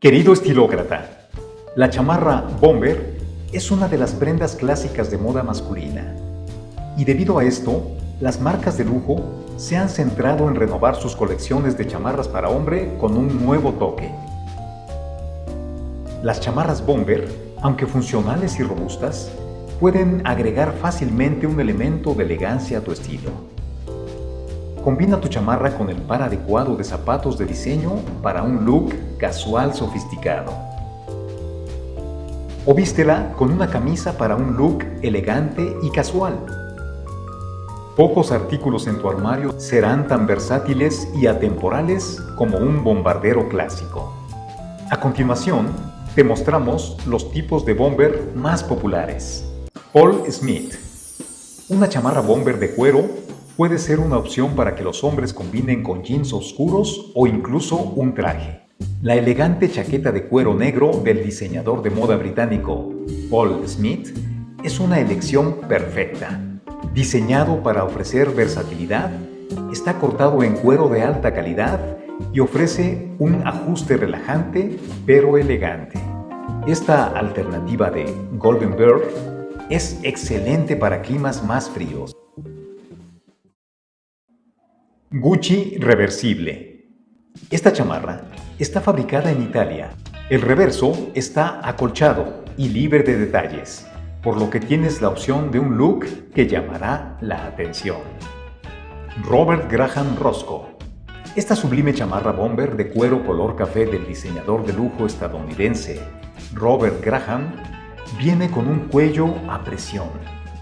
Querido estilócrata, la chamarra bomber es una de las prendas clásicas de moda masculina. Y debido a esto, las marcas de lujo se han centrado en renovar sus colecciones de chamarras para hombre con un nuevo toque. Las chamarras bomber, aunque funcionales y robustas, pueden agregar fácilmente un elemento de elegancia a tu estilo. Combina tu chamarra con el par adecuado de zapatos de diseño para un look casual sofisticado. O vístela con una camisa para un look elegante y casual. Pocos artículos en tu armario serán tan versátiles y atemporales como un bombardero clásico. A continuación, te mostramos los tipos de bomber más populares. Paul Smith Una chamarra bomber de cuero puede ser una opción para que los hombres combinen con jeans oscuros o incluso un traje. La elegante chaqueta de cuero negro del diseñador de moda británico Paul Smith es una elección perfecta. Diseñado para ofrecer versatilidad, está cortado en cuero de alta calidad y ofrece un ajuste relajante pero elegante. Esta alternativa de Golden Bird es excelente para climas más fríos. Gucci Reversible Esta chamarra está fabricada en Italia. El reverso está acolchado y libre de detalles, por lo que tienes la opción de un look que llamará la atención. Robert Graham Roscoe Esta sublime chamarra bomber de cuero color café del diseñador de lujo estadounidense Robert Graham viene con un cuello a presión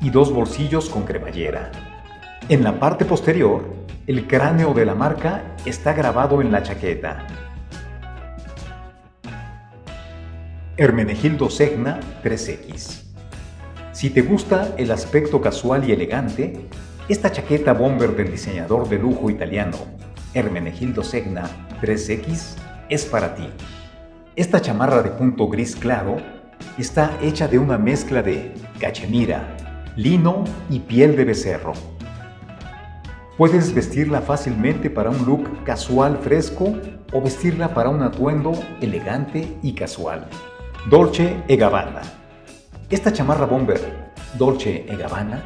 y dos bolsillos con cremallera. En la parte posterior el cráneo de la marca está grabado en la chaqueta. Hermenegildo Segna 3X Si te gusta el aspecto casual y elegante, esta chaqueta bomber del diseñador de lujo italiano Hermenegildo Segna 3X es para ti. Esta chamarra de punto gris claro está hecha de una mezcla de cachemira, lino y piel de becerro. Puedes vestirla fácilmente para un look casual fresco o vestirla para un atuendo elegante y casual. Dolce e Gabbana Esta chamarra bomber Dolce e Gabbana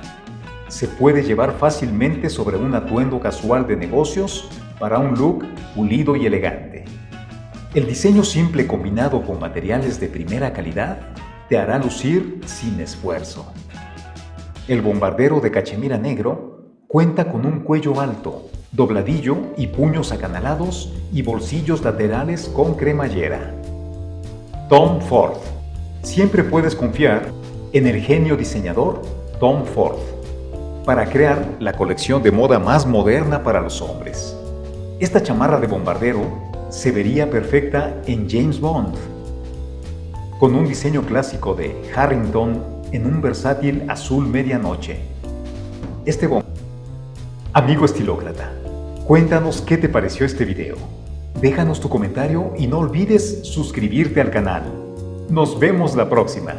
se puede llevar fácilmente sobre un atuendo casual de negocios para un look pulido y elegante. El diseño simple combinado con materiales de primera calidad te hará lucir sin esfuerzo. El bombardero de cachemira negro Cuenta con un cuello alto, dobladillo y puños acanalados y bolsillos laterales con cremallera. Tom Ford. Siempre puedes confiar en el genio diseñador Tom Ford para crear la colección de moda más moderna para los hombres. Esta chamarra de bombardero se vería perfecta en James Bond, con un diseño clásico de Harrington en un versátil azul medianoche. Este Amigo estilócrata, cuéntanos qué te pareció este video. Déjanos tu comentario y no olvides suscribirte al canal. Nos vemos la próxima.